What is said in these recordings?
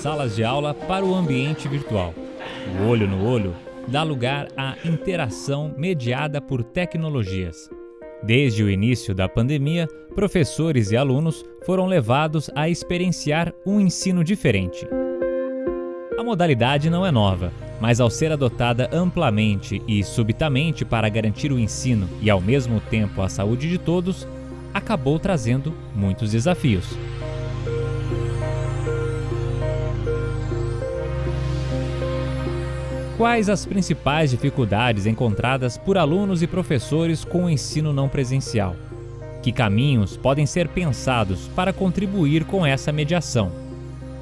salas de aula para o ambiente virtual. O olho no olho dá lugar à interação mediada por tecnologias. Desde o início da pandemia, professores e alunos foram levados a experienciar um ensino diferente. A modalidade não é nova, mas ao ser adotada amplamente e subitamente para garantir o ensino e ao mesmo tempo a saúde de todos, acabou trazendo muitos desafios. Quais as principais dificuldades encontradas por alunos e professores com o ensino não presencial? Que caminhos podem ser pensados para contribuir com essa mediação?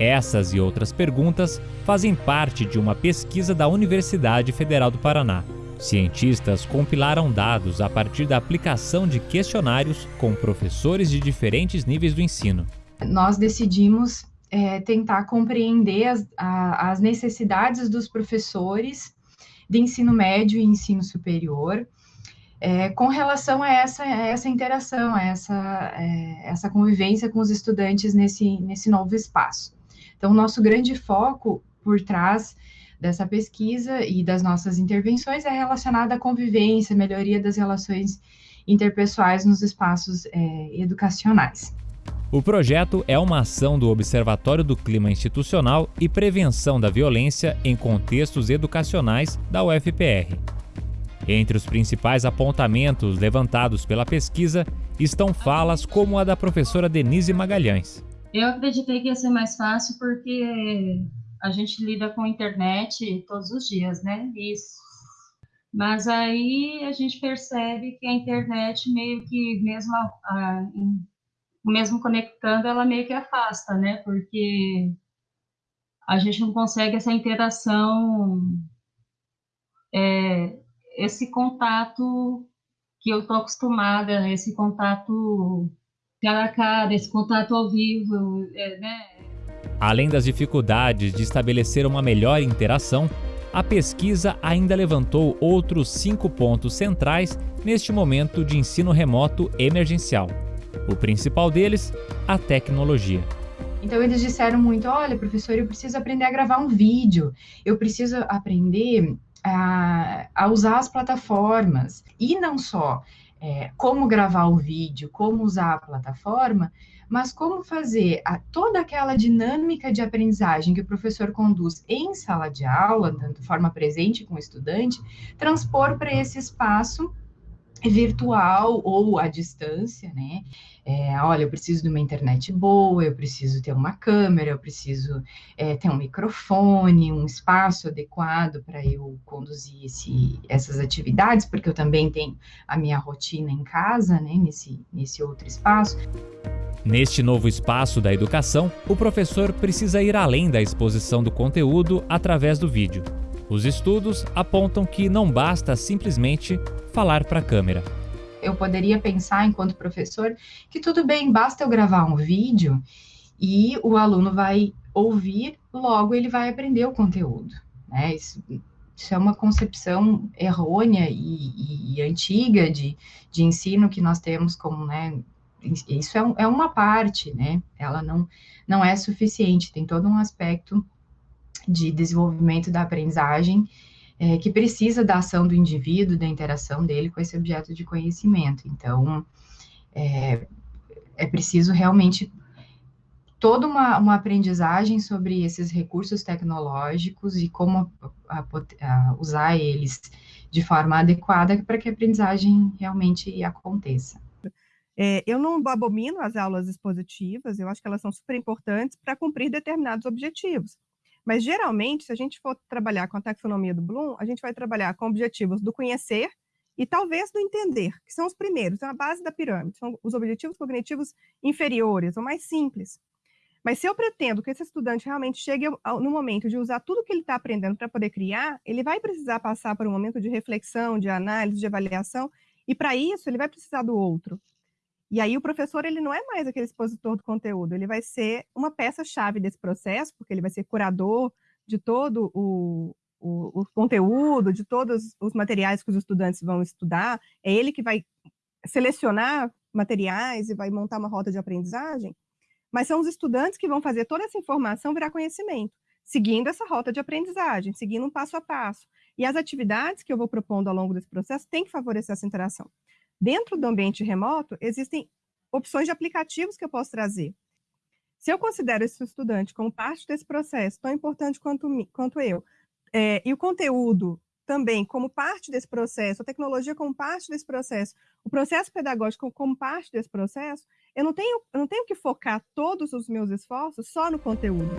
Essas e outras perguntas fazem parte de uma pesquisa da Universidade Federal do Paraná. Cientistas compilaram dados a partir da aplicação de questionários com professores de diferentes níveis do ensino. Nós decidimos é, tentar compreender as, a, as necessidades dos professores de ensino médio e ensino superior é, com relação a essa, a essa interação, a essa, é, essa convivência com os estudantes nesse, nesse novo espaço. Então, nosso grande foco por trás dessa pesquisa e das nossas intervenções é relacionado à convivência, melhoria das relações interpessoais nos espaços é, educacionais. O projeto é uma ação do Observatório do Clima Institucional e Prevenção da Violência em Contextos Educacionais da UFPR. Entre os principais apontamentos levantados pela pesquisa estão falas como a da professora Denise Magalhães. Eu acreditei que ia ser mais fácil porque a gente lida com a internet todos os dias, né? Isso. Mas aí a gente percebe que a internet meio que mesmo a, a, mesmo conectando, ela meio que afasta, né? Porque a gente não consegue essa interação, é, esse contato que eu tô acostumada, esse contato cara a cara, esse contato ao vivo, é, né? Além das dificuldades de estabelecer uma melhor interação, a pesquisa ainda levantou outros cinco pontos centrais neste momento de ensino remoto emergencial. O principal deles, a tecnologia. Então eles disseram muito: olha, professor, eu preciso aprender a gravar um vídeo, eu preciso aprender a, a usar as plataformas. E não só é, como gravar o vídeo, como usar a plataforma, mas como fazer a, toda aquela dinâmica de aprendizagem que o professor conduz em sala de aula, de forma presente com o estudante, transpor para esse espaço virtual ou à distância, né? É, olha, eu preciso de uma internet boa, eu preciso ter uma câmera, eu preciso é, ter um microfone, um espaço adequado para eu conduzir esse, essas atividades, porque eu também tenho a minha rotina em casa, né? Nesse, nesse outro espaço. Neste novo espaço da educação, o professor precisa ir além da exposição do conteúdo através do vídeo. Os estudos apontam que não basta simplesmente falar para a câmera. Eu poderia pensar, enquanto professor, que tudo bem, basta eu gravar um vídeo e o aluno vai ouvir, logo ele vai aprender o conteúdo. Né? Isso, isso é uma concepção errônea e, e, e, antiga de, de ensino que nós temos como, né, isso é, é uma parte, né, ela não, não é suficiente, tem todo um aspecto de desenvolvimento da aprendizagem, é, que precisa da ação do indivíduo, da interação dele com esse objeto de conhecimento. Então, é, é preciso realmente toda uma, uma, aprendizagem sobre esses recursos tecnológicos e como a, a, usar eles de forma adequada para que a aprendizagem realmente aconteça. É, eu não abomino as aulas expositivas, eu acho que elas são super importantes para cumprir determinados objetivos. Mas, geralmente, se a gente for trabalhar com a taxonomia do Bloom, a gente vai trabalhar com objetivos do conhecer e talvez do entender, que são os primeiros, são a base da pirâmide, são os objetivos cognitivos inferiores, ou mais simples. Mas se eu pretendo que esse estudante realmente chegue no momento de usar tudo que ele está aprendendo para poder criar, ele vai precisar passar por um momento de reflexão, de análise, de avaliação, e para isso ele vai precisar do outro. E aí o professor ele não é mais aquele expositor do conteúdo, ele vai ser uma peça-chave desse processo, porque ele vai ser curador de todo o, o, o, conteúdo, de todos os materiais que os estudantes vão estudar, é ele que vai selecionar materiais e vai montar uma rota de aprendizagem, mas são os estudantes que vão fazer toda essa informação virar conhecimento, seguindo essa rota de aprendizagem, seguindo um passo a passo. E as atividades que eu vou propondo ao longo desse processo têm que favorecer essa interação. Dentro do ambiente remoto, existem opções de aplicativos que eu posso trazer. Se eu considero esse estudante como parte desse processo, tão importante quanto, quanto eu, é, e o conteúdo também como parte desse processo, a tecnologia como parte desse processo, o processo pedagógico como parte desse processo, eu não tenho, eu não tenho que focar todos os meus esforços só no conteúdo.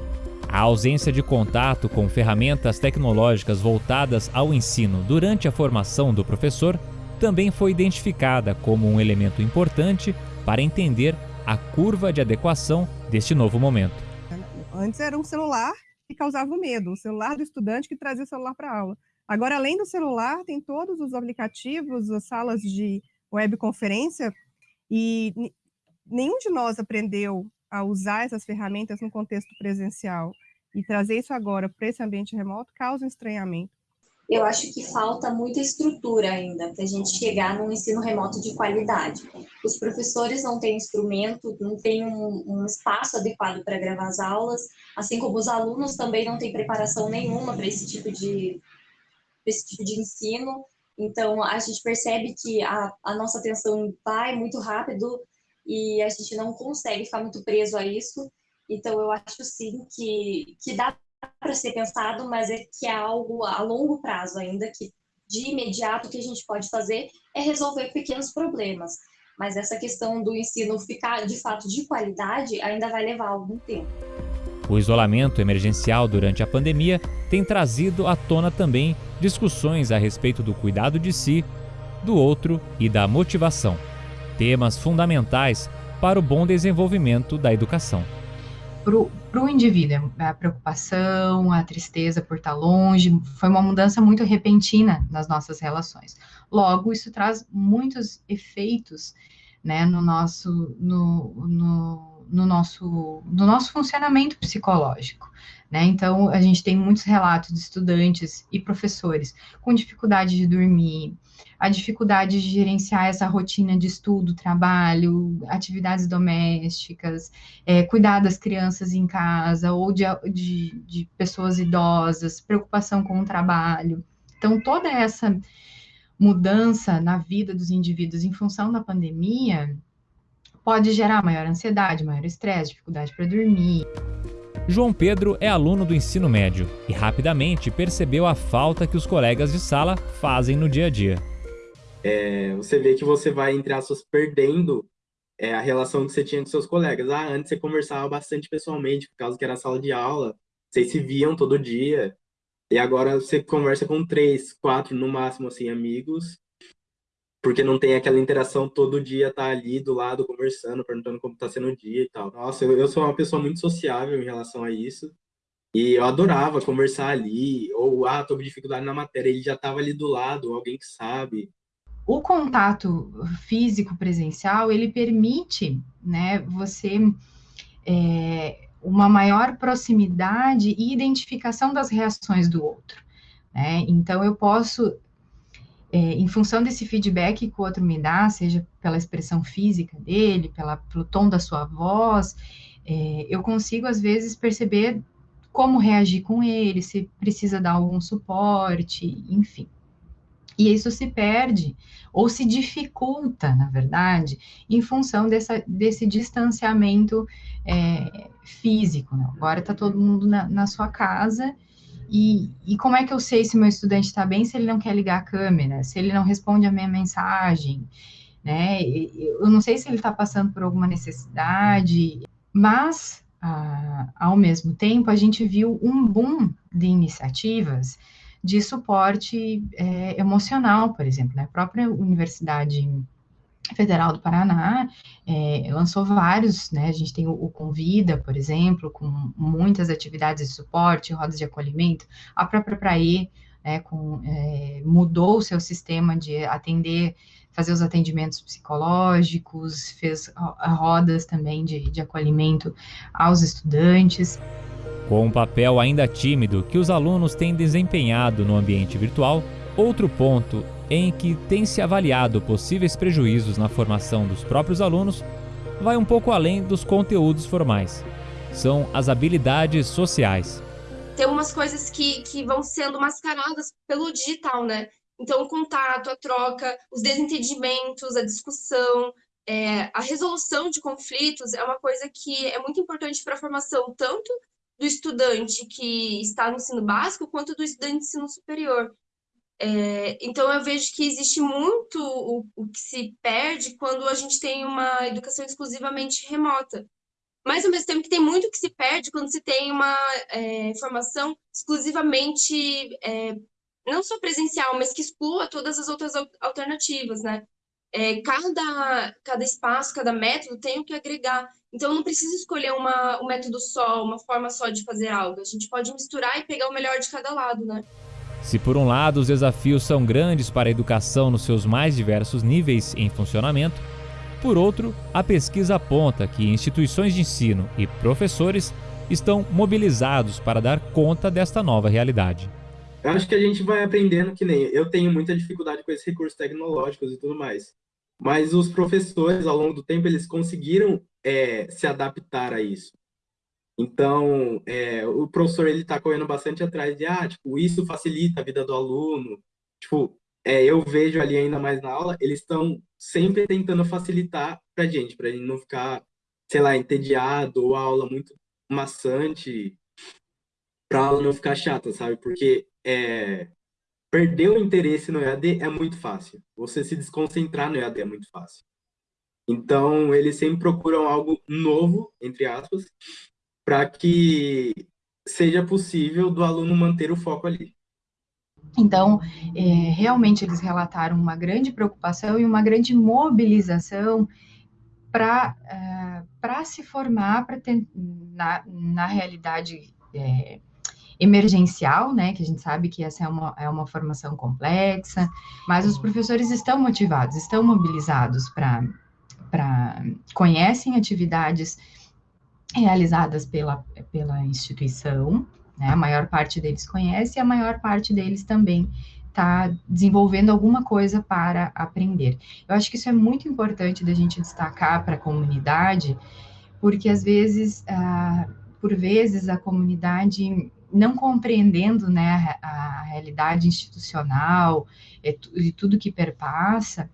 A ausência de contato com ferramentas tecnológicas voltadas ao ensino durante a formação do professor também foi identificada como um elemento importante para entender a curva de adequação deste novo momento. Antes era um celular que causava medo, o celular do estudante que trazia o celular para a aula. Agora, além do celular, tem todos os aplicativos, as salas de webconferência, e nenhum de nós aprendeu a usar essas ferramentas no contexto presencial. E trazer isso agora para esse ambiente remoto causa um estranhamento. Eu acho que falta muita estrutura ainda para a gente chegar num ensino remoto de qualidade. Os professores não têm instrumento, não têm um, um espaço adequado para gravar as aulas, assim como os alunos também não têm preparação nenhuma para esse tipo de esse tipo de ensino. Então, a gente percebe que a, a nossa atenção vai muito rápido e a gente não consegue ficar muito preso a isso. Então, eu acho sim que, que dá para ser pensado, mas é que é algo a longo prazo ainda, que de imediato o que a gente pode fazer é resolver pequenos problemas. Mas essa questão do ensino ficar de fato de qualidade ainda vai levar algum tempo. O isolamento emergencial durante a pandemia tem trazido à tona também discussões a respeito do cuidado de si, do outro e da motivação. Temas fundamentais para o bom desenvolvimento da educação. Para o indivíduo, a preocupação, a tristeza por estar longe, foi uma mudança muito repentina nas nossas relações. Logo, isso traz muitos efeitos né, no nosso, no, no no nosso, no nosso funcionamento psicológico. Né? Então, a gente tem muitos relatos de estudantes e professores com dificuldade de dormir, a dificuldade de gerenciar essa rotina de estudo, trabalho, atividades domésticas, é, cuidar das crianças em casa ou de, de, de pessoas idosas, preocupação com o trabalho. Então, toda essa mudança na vida dos indivíduos em função da pandemia pode gerar maior ansiedade, maior estresse, dificuldade para dormir. João Pedro é aluno do ensino médio e rapidamente percebeu a falta que os colegas de sala fazem no dia a dia. É, você vê que você vai, entre aspas, perdendo é, a relação que você tinha com seus colegas. Ah, antes você conversava bastante pessoalmente, por causa que era sala de aula, vocês se viam todo dia, e agora você conversa com três, quatro, no máximo, assim, amigos, porque não tem aquela interação todo dia tá ali do lado conversando, perguntando como tá sendo o dia e tal. Nossa, eu, eu sou uma pessoa muito sociável em relação a isso. E eu adorava conversar ali, ou ah, tô com dificuldade na matéria, ele já tava ali do lado, alguém que sabe. O contato físico presencial, ele permite, né, você é, uma maior proximidade e identificação das reações do outro. Né? Então, eu posso é, em função desse feedback que o outro me dá, seja pela expressão física dele, pela, pelo tom da sua voz, é, eu consigo, às vezes, perceber como reagir com ele, se precisa dar algum suporte, enfim. E isso se perde, ou se dificulta, na verdade, em função dessa, desse distanciamento é, físico. Né? Agora está todo mundo na, na sua casa e, e, como é que eu sei se meu estudante está bem se ele não quer ligar a câmera, se ele não responde a minha mensagem, né? Eu não sei se ele está passando por alguma necessidade, mas ah, ao mesmo tempo a gente viu um boom de iniciativas de suporte é, emocional, por exemplo, né? a própria universidade Federal do Paraná é, lançou vários, né? A gente tem o, o, Convida, por exemplo, com muitas atividades de suporte, rodas de acolhimento, a própria Praê, né, com, é, mudou o seu sistema de atender, fazer os atendimentos psicológicos, fez rodas também de, de acolhimento aos estudantes. Com um papel ainda tímido que os alunos têm desempenhado no ambiente virtual, outro ponto em que tem se avaliado possíveis prejuízos na formação dos próprios alunos vai um pouco além dos conteúdos formais. São as habilidades sociais. Tem umas coisas que, que vão sendo mascaradas pelo digital, né? Então, o contato, a troca, os desentendimentos, a discussão, é, a resolução de conflitos é uma coisa que é muito importante para a formação tanto do estudante que está no ensino básico quanto do estudante de ensino superior. É, então, eu vejo que existe muito o, o, que se perde quando a gente tem uma educação exclusivamente remota. Mas, ao mesmo tempo, que tem muito que se perde quando se tem uma é, formação exclusivamente, é, não só presencial, mas que exclua todas as outras alternativas, né? É, cada, cada espaço, cada método tem o que agregar. Então, não precisa escolher uma, um método só, uma forma só de fazer algo. A gente pode misturar e pegar o melhor de cada lado, né? Se por um lado os desafios são grandes para a educação nos seus mais diversos níveis em funcionamento, por outro, a pesquisa aponta que instituições de ensino e professores estão mobilizados para dar conta desta nova realidade. Eu acho que a gente vai aprendendo que nem eu tenho muita dificuldade com esses recursos tecnológicos e tudo mais, mas os professores ao longo do tempo eles conseguiram é, se adaptar a isso. Então, é, o professor ele está correndo bastante atrás de, ah, tipo, isso facilita a vida do aluno. Tipo, é, eu vejo ali ainda mais na aula, eles estão sempre tentando facilitar para gente, para a gente não ficar, sei lá, entediado ou a aula muito maçante, para a aula não ficar chata, sabe? Porque é, perder o interesse no EAD é muito fácil. Você se desconcentrar no EAD é muito fácil. Então, eles sempre procuram algo novo, entre aspas, para que seja possível do aluno manter o foco ali. Então, é, realmente eles relataram uma grande preocupação e uma grande mobilização para uh, se formar pra ter, na, na realidade é, emergencial, né, que a gente sabe que essa é uma, é uma formação complexa, mas os professores estão motivados, estão mobilizados para, conhecem atividades realizadas pela, pela instituição, né? A maior parte deles conhece e a maior parte deles também está desenvolvendo alguma coisa para aprender. Eu acho que isso é muito importante da gente destacar para a comunidade, porque às vezes, ah, por vezes, a comunidade não compreendendo né, a, a realidade institucional e, tudo que perpassa,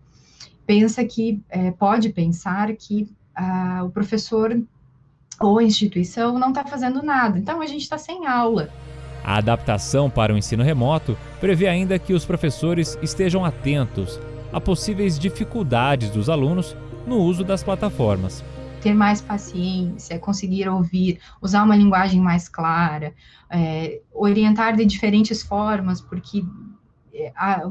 pensa que, é, pode pensar que ah, o professor ou a instituição não está fazendo nada. Então a gente está sem aula. A adaptação para o ensino remoto prevê ainda que os professores estejam atentos a possíveis dificuldades dos alunos no uso das plataformas. Ter mais paciência, conseguir ouvir, usar uma linguagem mais clara, é, orientar de diferentes formas, porque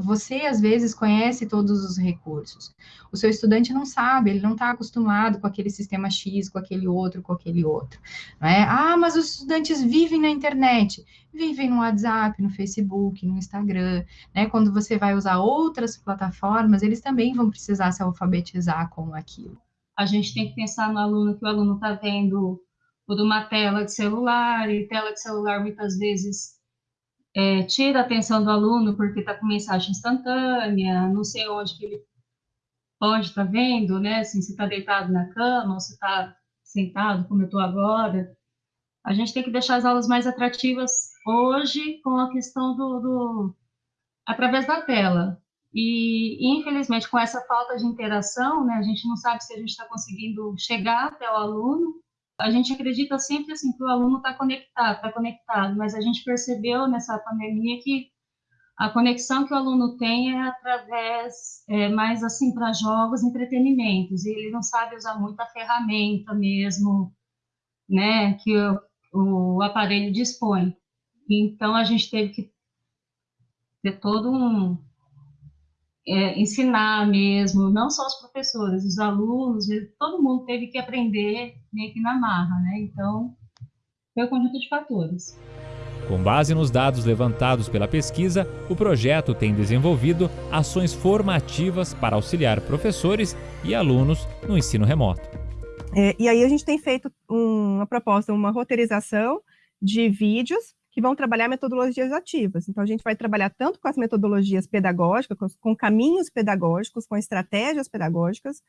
você às vezes conhece todos os recursos. O seu estudante não sabe, ele não está acostumado com aquele sistema X, com aquele outro, com aquele outro. É? Ah, mas os estudantes vivem na internet, vivem no WhatsApp, no Facebook, no Instagram. Né? Quando você vai usar outras plataformas, eles também vão precisar se alfabetizar com aquilo. A gente tem que pensar no aluno que o aluno está vendo por uma tela de celular, e tela de celular muitas vezes é, tira a atenção do aluno porque está com mensagem instantânea, não sei onde que ele pode estar tá vendo, né? Assim, se está deitado na cama ou se está sentado, como eu estou agora. A gente tem que deixar as aulas mais atrativas hoje com a questão do, do através da tela. E, infelizmente, com essa falta de interação, né, a gente não sabe se a gente está conseguindo chegar até o aluno a gente acredita sempre assim que o aluno está conectado, está conectado, mas a gente percebeu nessa pandemia que a conexão que o aluno tem é através é, mais assim para jogos, entretenimentos, e ele não sabe usar muito a ferramenta mesmo, né, que o, o aparelho dispõe. Então a gente teve que ter todo um é, ensinar mesmo, não só os professores, os alunos, todo mundo teve que aprender meio que na marra, né? Então, foi um conjunto de fatores. Com base nos dados levantados pela pesquisa, o projeto tem desenvolvido ações formativas para auxiliar professores e alunos no ensino remoto. É, e aí a gente tem feito uma proposta, uma roteirização de vídeos que vão trabalhar metodologias ativas. Então, a gente vai trabalhar tanto com as metodologias pedagógicas, com, com caminhos pedagógicos, com estratégias pedagógicas,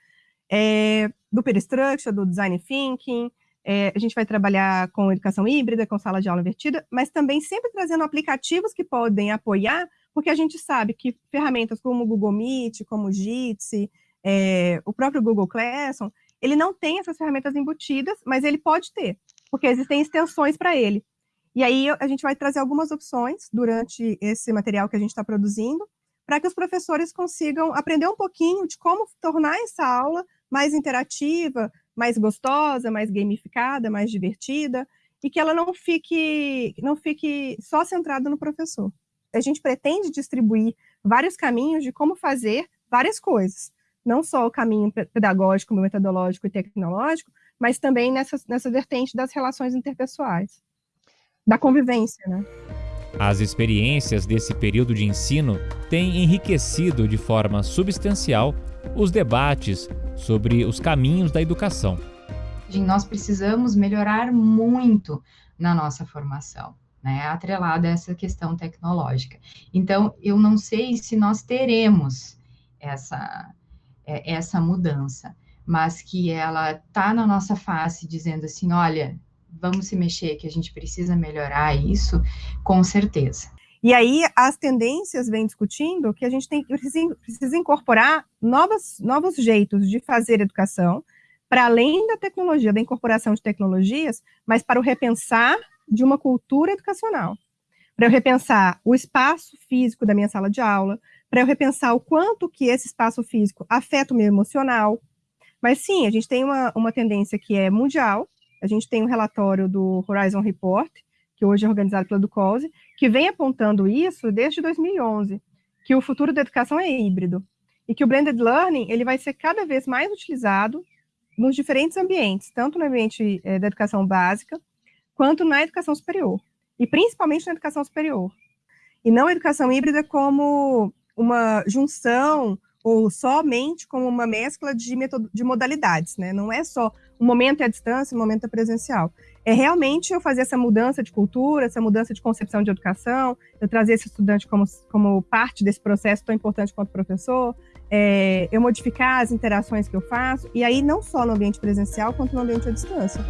é, do Peristructure, do Design Thinking, é, a gente vai trabalhar com educação híbrida, com sala de aula invertida, mas também sempre trazendo aplicativos que podem apoiar, porque a gente sabe que ferramentas como o Google Meet, como o Jitsi, é, o próprio Google Classroom, ele não tem essas ferramentas embutidas, mas ele pode ter, porque existem extensões para ele. E aí a gente vai trazer algumas opções durante esse material que a gente está produzindo, para que os professores consigam aprender um pouquinho de como tornar essa aula mais interativa, mais gostosa, mais gamificada, mais divertida, e que ela não fique, não fique só centrada no professor. A gente pretende distribuir vários caminhos de como fazer várias coisas, não só o caminho pedagógico, metodológico e tecnológico, mas também nessa, nessa vertente das relações interpessoais, da convivência, né? As experiências desse período de ensino têm enriquecido de forma substancial os debates sobre os caminhos da educação. Nós precisamos melhorar muito na nossa formação, né, atrelada a essa questão tecnológica. Então, eu não sei se nós teremos essa, é, essa mudança, mas que ela está na nossa face dizendo assim, olha, vamos se mexer, que a gente precisa melhorar isso, com certeza. E aí as tendências vêm discutindo que a gente tem precisa, precisa incorporar novos, novos jeitos de fazer educação, para além da tecnologia, da incorporação de tecnologias, mas para o repensar de uma cultura educacional. Para eu repensar o espaço físico da minha sala de aula, para eu repensar o quanto que esse espaço físico afeta o meu emocional. Mas sim, a gente tem uma, uma tendência que é mundial, a gente tem um relatório do Horizon Report, que hoje é organizado pela Ducose, que vem apontando isso desde 2011, que o futuro da educação é híbrido e que o blended learning ele vai ser cada vez mais utilizado nos diferentes ambientes, tanto no ambiente é, da educação básica quanto na educação superior e principalmente na educação superior e não a educação híbrida como uma junção ou somente como uma mescla de, de modalidades, né? Não é só um momento é à distância, um momento é presencial. É realmente eu fazer essa mudança de cultura, essa mudança de concepção de educação, eu trazer esse estudante como, como parte desse processo tão importante quanto professor, é, eu modificar as interações que eu faço, e aí não só no ambiente presencial, quanto no ambiente à distância.